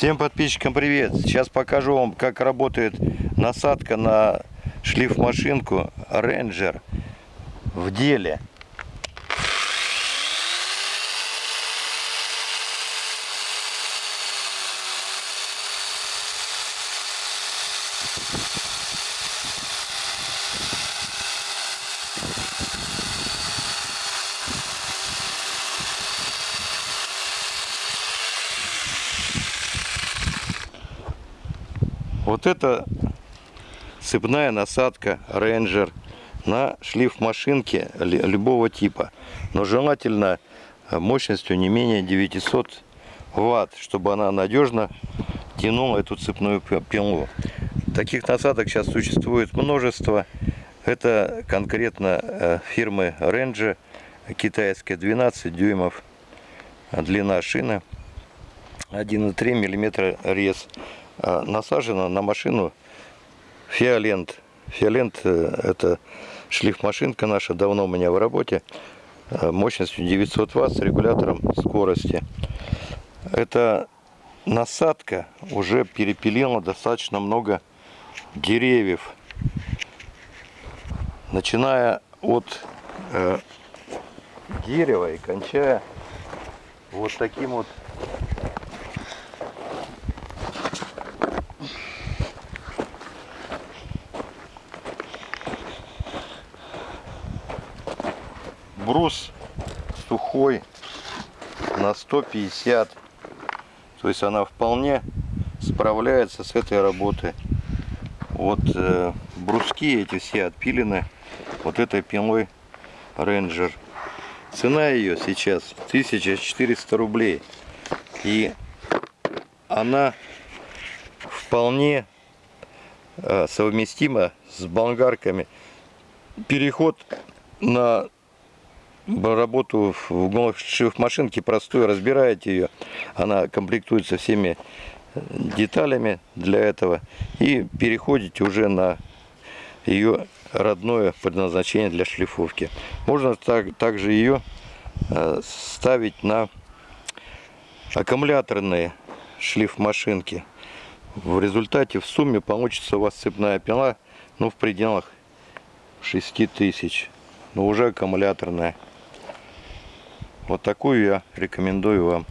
Всем подписчикам привет! Сейчас покажу вам, как работает насадка на шлифмашинку Ranger в деле. Вот это цепная насадка Ranger на шлиф машинки любого типа. Но желательно мощностью не менее 900 ватт, чтобы она надежно тянула эту цепную пилу. Таких насадок сейчас существует множество. Это конкретно э, фирмы Ranger, китайская 12 дюймов длина шины, 1,3 мм рез. А, насажена на машину Фиолент. Фиолент э, это шлифмашинка наша, давно у меня в работе, э, мощностью 900 Вт с регулятором скорости. Эта насадка уже перепилила достаточно много деревьев. Начиная от э, дерева и кончая вот таким вот брус сухой на 150 то есть она вполне справляется с этой работой. Вот э, бруски эти все отпилены вот этой пилой Ranger. Цена ее сейчас 1400 рублей. И она вполне э, совместима с болгарками. Переход на работу в шиф-машинке простую, разбираете ее. Она комплектуется всеми э, деталями для этого. И переходите уже на ее родное предназначение для шлифовки. Можно так, также ее э, ставить на аккумуляторные шлиф-машинки. В результате в сумме получится у вас цепная пила ну, в пределах 6000 но уже аккумуляторная вот такую я рекомендую вам